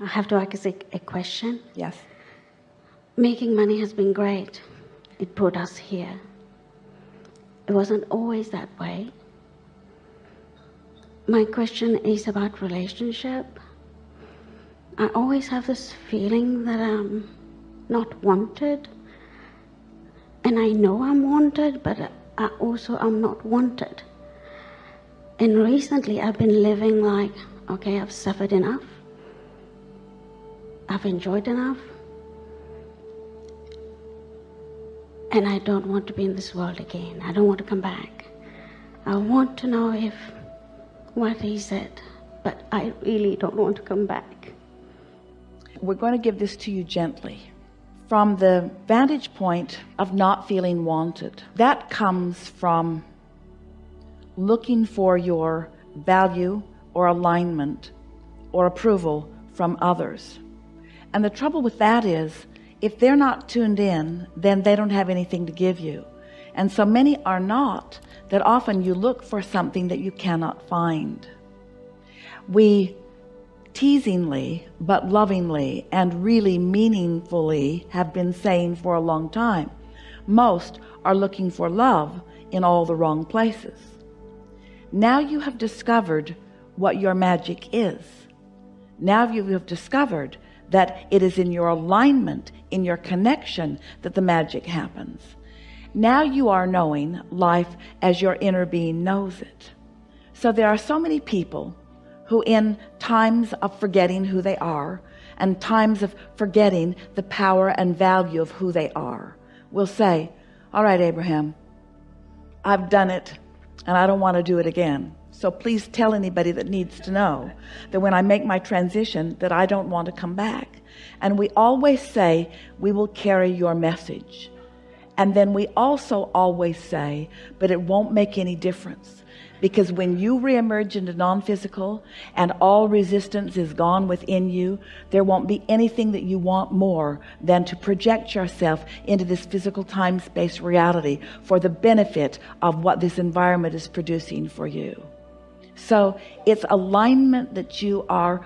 I have to ask a, a question. Yes. Making money has been great. It put us here. It wasn't always that way. My question is about relationship. I always have this feeling that I'm not wanted. And I know I'm wanted, but I also am not wanted. And recently I've been living like, okay, I've suffered enough. I've enjoyed enough. And I don't want to be in this world again. I don't want to come back. I want to know if what he said, but I really don't want to come back. We're going to give this to you gently from the vantage point of not feeling wanted. That comes from looking for your value or alignment or approval from others. And the trouble with that is if they're not tuned in, then they don't have anything to give you. And so many are not that often you look for something that you cannot find. We teasingly, but lovingly and really meaningfully have been saying for a long time, most are looking for love in all the wrong places. Now you have discovered what your magic is. Now you have discovered that it is in your alignment in your connection that the magic happens. Now you are knowing life as your inner being knows it. So there are so many people who in times of forgetting who they are and times of forgetting the power and value of who they are will say all right Abraham I've done it and I don't want to do it again so please tell anybody that needs to know that when I make my transition that I don't want to come back. And we always say we will carry your message. And then we also always say but it won't make any difference. Because when you reemerge into non-physical and all resistance is gone within you there won't be anything that you want more than to project yourself into this physical time-space reality for the benefit of what this environment is producing for you so it's alignment that you are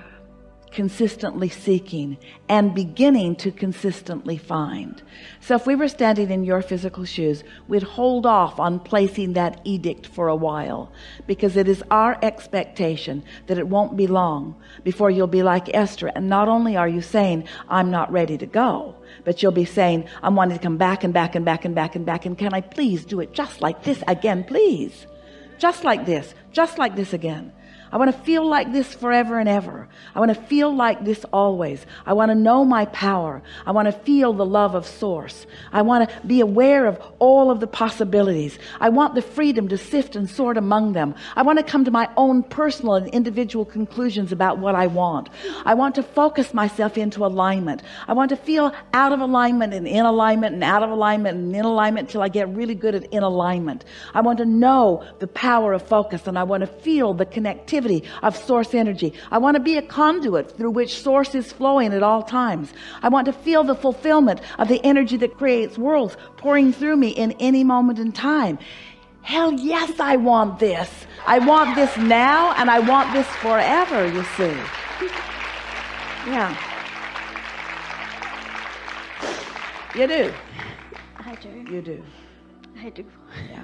consistently seeking and beginning to consistently find. So if we were standing in your physical shoes we'd hold off on placing that edict for a while because it is our expectation that it won't be long before you'll be like Esther. And not only are you saying I'm not ready to go but you'll be saying I'm wanting to come back and back and back and back and back and can I please do it just like this again please just like this just like this again I want to feel like this forever and ever. I want to feel like this always. I want to know my power. I want to feel the love of source. I want to be aware of all of the possibilities. I want the freedom to sift and sort among them. I want to come to my own personal and individual conclusions about what I want. I want to focus myself into alignment. I want to feel out of alignment and in alignment and out of alignment and in alignment till I get really good at in alignment. I want to know the power of focus and I want to feel the connectivity of source energy. I want to be a conduit through which source is flowing at all times. I want to feel the fulfillment of the energy that creates worlds pouring through me in any moment in time. Hell yes I want this. I want this now and I want this forever you see. Yeah. You do. I do. you do. I do. yeah